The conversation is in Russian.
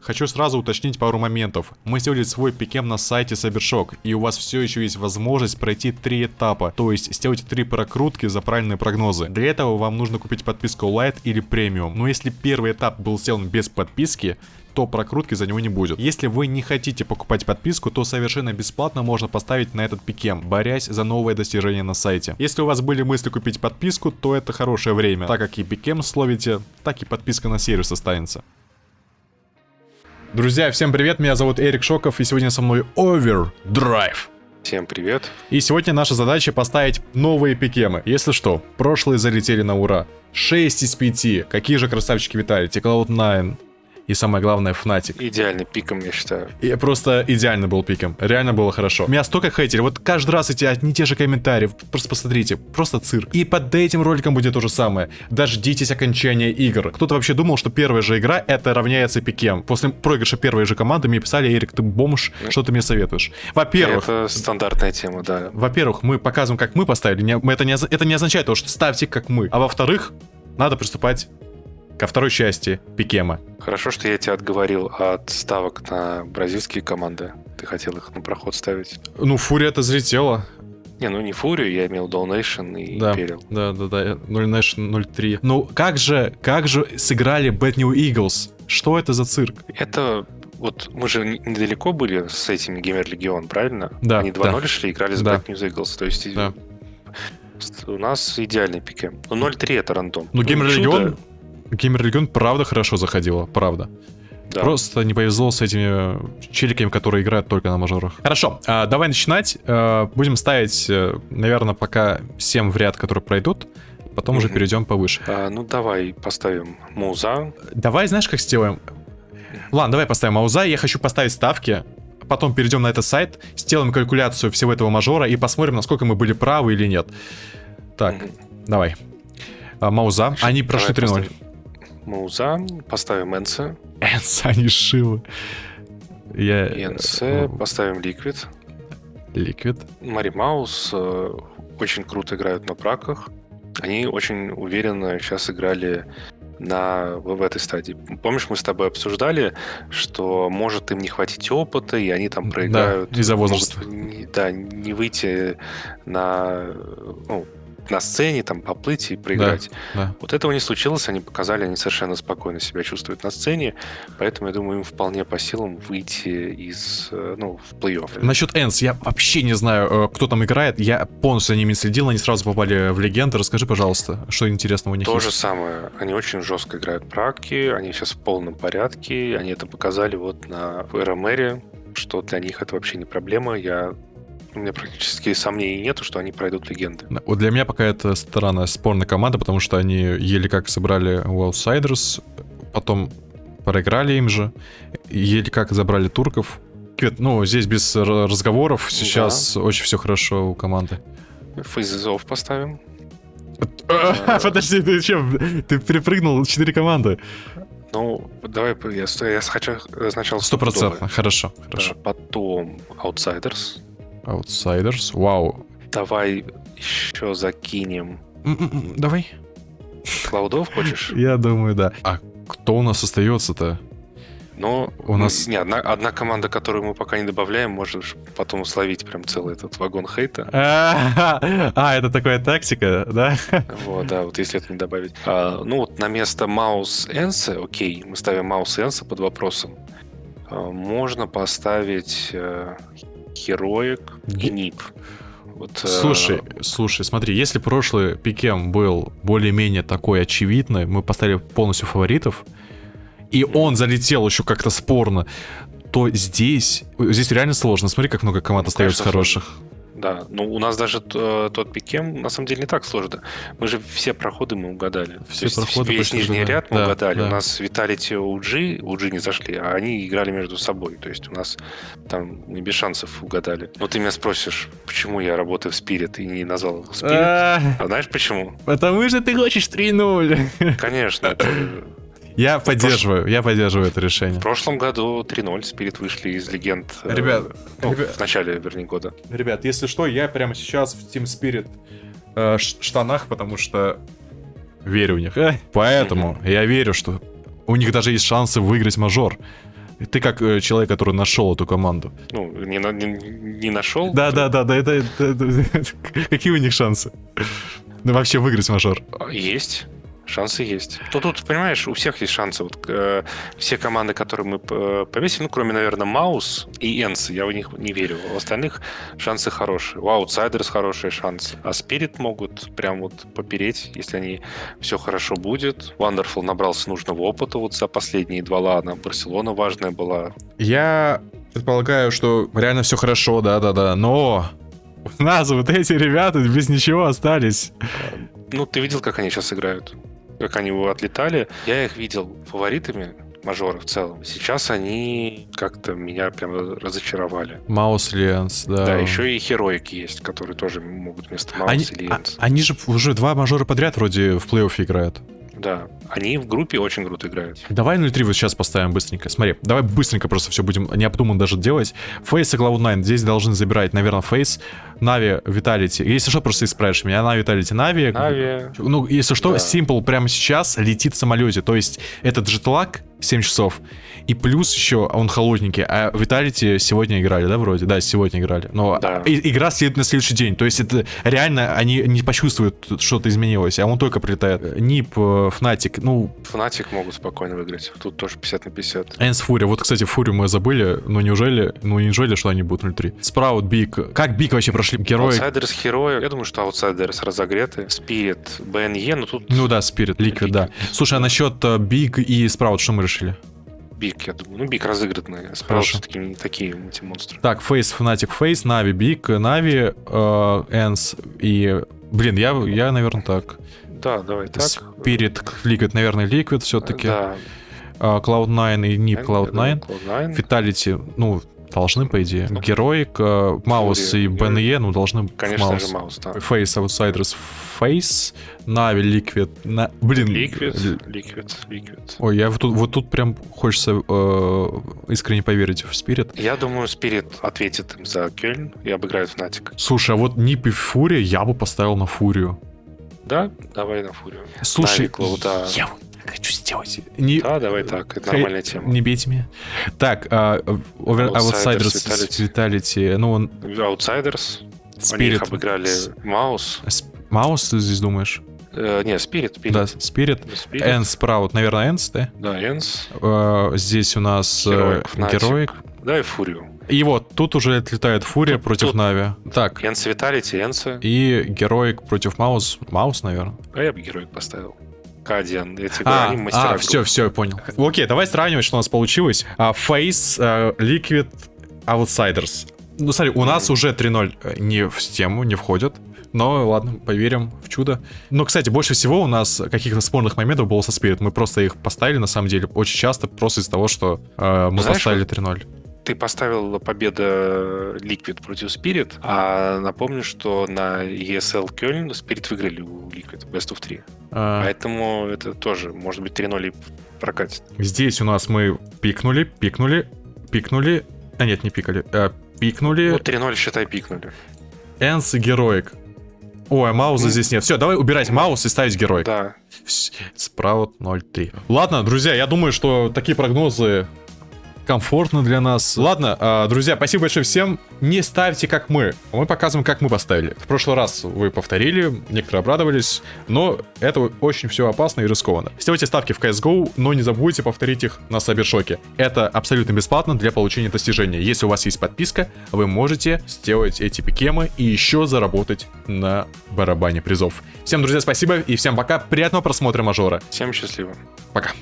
Хочу сразу уточнить пару моментов. Мы сделали свой пикем на сайте Сабершок, и у вас все еще есть возможность пройти три этапа, то есть сделать три прокрутки за правильные прогнозы. Для этого вам нужно купить подписку Light или Premium. Но если первый этап был сделан без подписки, то прокрутки за него не будет. Если вы не хотите покупать подписку, то совершенно бесплатно можно поставить на этот пикем, борясь за новое достижение на сайте. Если у вас были мысли купить подписку, то это хорошее время, так как и пикем словите, так и подписка на сервис останется. Друзья, всем привет, меня зовут Эрик Шоков, и сегодня со мной Overdrive. Всем привет. И сегодня наша задача поставить новые пикемы. Если что, прошлые залетели на ура. 6 из 5. Какие же красавчики витали? Cloud9, и самое главное, Fnatic. Идеальный пиком, я считаю. И просто идеально был пиком. Реально было хорошо. Меня столько хейтили. Вот каждый раз эти одни те же комментарии. Просто посмотрите. Просто цирк. И под этим роликом будет то же самое. Дождитесь окончания игр. Кто-то вообще думал, что первая же игра это равняется пикем. После проигрыша первой же команды мне писали, Эрик, ты бомж, что ты мне советуешь? Во-первых... Это стандартная тема, да. Во-первых, мы показываем, как мы поставили. Это, не, это не означает то, что ставьте как мы. А во-вторых, надо приступать ко второй части Пикема. Хорошо, что я тебя отговорил от ставок на бразильские команды. Ты хотел их на проход ставить. Ну, Фурия-то взлетела. Не, ну не Фурию, я имел Donation и да, Imperial. Да, да, да, 0 Nation 03. Ну, как же, как же сыграли Bad New Eagles? Что это за цирк? Это вот мы же недалеко были с этими Геймер Легион, правильно? Да. Они 2-0 да. шли, играли с да. Bad News Eagles. То есть да. у нас идеальный пике. Ну, 0-3 это рандом. Ну, Геймер Легион, Геймер Легион правда хорошо заходила, правда. Да. Просто не повезло с этими челиками, которые играют только на мажорах. Хорошо, а, давай начинать. А, будем ставить, наверное, пока 7 в ряд, которые пройдут. Потом mm-hmm. уже перейдем повыше. А, ну, давай поставим Мауза. Давай, знаешь, как сделаем? Ладно, давай поставим Мауза. Я хочу поставить ставки. Потом перейдем на этот сайт, сделаем калькуляцию всего этого мажора и посмотрим, насколько мы были правы или нет. Так, mm-hmm. давай. А, Мауза. Они прошли 3-0. Мауза, поставим Энса. Энса, они шивы. Я... НС, поставим Ликвид. Ликвид. Мари Маус э, очень круто играют на праках. Они очень уверенно сейчас играли на, в этой стадии. Помнишь, мы с тобой обсуждали, что может им не хватить опыта, и они там проиграют. Да, из-за возраста. Могут, не, да, не выйти на ну, на сцене, там, поплыть и проиграть. Да, да. Вот этого не случилось, они показали, они совершенно спокойно себя чувствуют на сцене, поэтому, я думаю, им вполне по силам выйти из, ну, в плей-офф. Насчет Энс, я вообще не знаю, кто там играет, я полностью за ними следил, они сразу попали в легенды, расскажи, пожалуйста, что интересного у них То есть. же самое, они очень жестко играют праки, они сейчас в полном порядке, они это показали вот на РМРе, что для них это вообще не проблема, я у меня практически сомнений нету, что они пройдут легенды. Вот для меня пока это странная спорная команда, потому что они еле как собрали Outsiders, потом проиграли им же, еле как забрали турков. Ну, здесь без разговоров, сейчас да. очень все хорошо у команды. Фейзов поставим. Подожди, ты чем? Ты перепрыгнул 4 команды. Ну, давай, я, я хочу сначала... Сто процентов, хорошо, хорошо. Да, потом Outsiders. Outsiders. Вау. Давай еще закинем. Давай. Клаудов хочешь? Я думаю, да. А кто у нас остается-то? Ну, у нас... Не, одна, одна команда, которую мы пока не добавляем, можешь потом словить прям целый этот вагон хейта. А, это такая тактика, да? Вот, да, вот если это не добавить. А, ну, вот на место Маус Энса, окей, мы ставим Маус Энса под вопросом. А, можно поставить Heroic и. Вот, слушай, э... слушай, смотри, если прошлый пикем был более-менее такой очевидный, мы поставили полностью фаворитов, и он залетел еще как-то спорно, то здесь, здесь реально сложно. Смотри, как много команд ну, остается хороших. Сложно. Да, ну у нас даже э, тот пикем на самом деле не так сложно. Мы же все проходы мы угадали. Все То проходы весь нижний да. ряд мы да, угадали. Да. У нас Виталити UG, UG не зашли, а они играли между собой. То есть у нас там не без шансов угадали. Но ты меня спросишь, почему я работаю в Spirit и не назвал Spirit? А знаешь почему? Потому что ты хочешь 3-0. Конечно, я поддерживаю, я поддерживаю это решение. В прошлом году 3-0 Спирит вышли из легенд. Ребят, э, ну, ребят, в начале, вернее, года. Ребят, если что, я прямо сейчас в Team Spirit э, штанах, потому что верю в них. Поэтому я верю, что у них даже есть шансы выиграть мажор. Ты как э, человек, который нашел эту команду. Ну, не, на- не, не нашел. Да, да, да, да, это, это- это- Какие у них шансы? Ну, вообще выиграть мажор. Есть. Шансы есть. То тут, понимаешь, у всех есть шансы. Вот, э, все команды, которые мы э, повесили, ну, кроме, наверное, Маус и Энс, я в них не верю. У остальных шансы хорошие. У Outsiders хорошие шансы. А Спирит могут прям вот попереть, если они все хорошо будет. Wonderful набрался нужного опыта вот за последние два лана. Барселона важная была. Я предполагаю, что реально все хорошо, да-да-да, но у нас вот эти ребята без ничего остались. Ну, ты видел, как они сейчас играют? Как они его отлетали? Я их видел фаворитами мажора в целом. Сейчас они как-то меня прям разочаровали. Mouz, ENCE, да. Да, еще и Heroic есть, которые тоже могут вместо Mouz Они, или а- они же уже два мажора подряд вроде в плей-оффе играют. Да, они в группе очень круто играют. Давай 0-3 вот сейчас поставим быстренько. Смотри, давай быстренько просто все будем необдуманно даже делать. FaZe и Cloud9 здесь должны забирать, наверное, FaZe. NAVI, Vitality. Если что, просто исправишь меня. NAVI, Vitality, NAVI. NAVI, Ну, если что, Да. s1mple прямо сейчас летит в самолете. То есть это джетлаг 7 часов. И плюс еще он холодненький. А Vitality сегодня играли, да, вроде? Да, сегодня играли. Но Да. и- игра следует на следующий день. То есть это реально они не почувствуют, что-то изменилось. А он только прилетает. NIP, э, Fnatic, ну, Fnatic могут спокойно выиграть. Тут тоже 50 на 50. ENCE, FURIA. Вот, кстати, FURIA мы забыли, но неужели, ну неужели, что они будут 0-3? Sprout, BIG. Как BIG вообще прошли? Герои? Outsiders, Heroic. Я думаю, что Outsiders разогреты. Spirit, BNE, но тут Ну да, Spirit, Liquid, да. Слушай, а насчет э, BIG и Sprout что мы решили? BIG, я думаю. Ну, BIG разыгранный. Sprout Хорошо. все-таки не такие эти монстры. Так, FaZe, Fnatic, FaZe, NAVI, BIG, NAVI, э, ENCE и... Блин, я, я, наверное, так. Да, давай так. Spirit, Liquid, наверное, Liquid все-таки. Да. Cloud9 и NIP, Cloud9. Cloud9. Vitality, ну, должны, по идее. Ну, Heroic, э, Mouz и BNE, ну, должны Конечно Mouz. же, Mouz, да. FaZe, Outsiders, FaZe, NAVI, Liquid, на... блин. Liquid, Liquid, Liquid. Ой, я вот тут, вот тут прям хочется э, искренне поверить в Spirit. Я думаю, Spirit ответит им за Кельн и обыграет Fnatic. Слушай, а вот NIP и FURIA я бы поставил на FURIA. Да? Давай на FURIA. Слушай, NAVI, Cloud а. я хочу сделать. Не, Да, давай так. Это нормальная тема. не бейте меня. Так, а, Over- Outsiders, Outsiders, Vitality, ну, он Outsiders. Они Spirit. их обыграли Mouz. Mouz, ты здесь думаешь? Э, не, Spirit, Spirit. Да, Spirit. Spirit. ENCE, Sprout, наверное, ENCE, да? Да, ENCE. Э, здесь у нас э, Heroic, Fnatic. Heroic. Да, и FURIA. И вот, тут уже отлетает FURIA Тут- против тут- NAVI. Так, ENCE, Vitality, ENCE а. и Heroic против Mouz. Mouz, наверное. А я бы Heroic поставил. Кадиан. Я тебе говорю, А, мастера. а, все, все, я понял. Окей, давай сравнивать, что у нас получилось. А, FaZe, э, Liquid, Outsiders. Ну, смотри, у нас уже 3-0 не в тему, не входят. Но ладно, поверим в чудо. Но, кстати, больше всего у нас каких-то спорных моментов было со Spirit. Мы просто их поставили, на самом деле, очень часто, просто из-за того, что э, мы Знаешь, поставили вот 3-0. Ты поставил победа Liquid против Spirit, а напомню, что на ESL Кёльн Spirit выиграли у Liquid Best of 3. А, Поэтому это тоже, может быть, 3-0 и прокатит. Здесь у нас мы пикнули, пикнули, пикнули. А нет, не пикали. э, пикнули. Ну, 3-0, считай, пикнули. Энс и Героик. Ой, а Мауза Ну. здесь нет. Все, давай убирать Маус и ставить Героик. Да. Спраут 0.3. Ладно, друзья, я думаю, что такие прогнозы комфортно для нас. Ладно, а, друзья, спасибо большое всем. Не ставьте как мы. Мы показываем, как мы поставили. В прошлый раз вы повторили, некоторые обрадовались, но это очень все опасно и рискованно. Сделайте ставки в CSGO, но не забудьте повторить их на Сабершоке. Это абсолютно бесплатно для получения достижения. Если у вас есть подписка, вы можете сделать эти пикемы и еще заработать на барабане призов. Всем, друзья, спасибо и всем пока. Приятного просмотра мажора. Всем счастливо. Пока.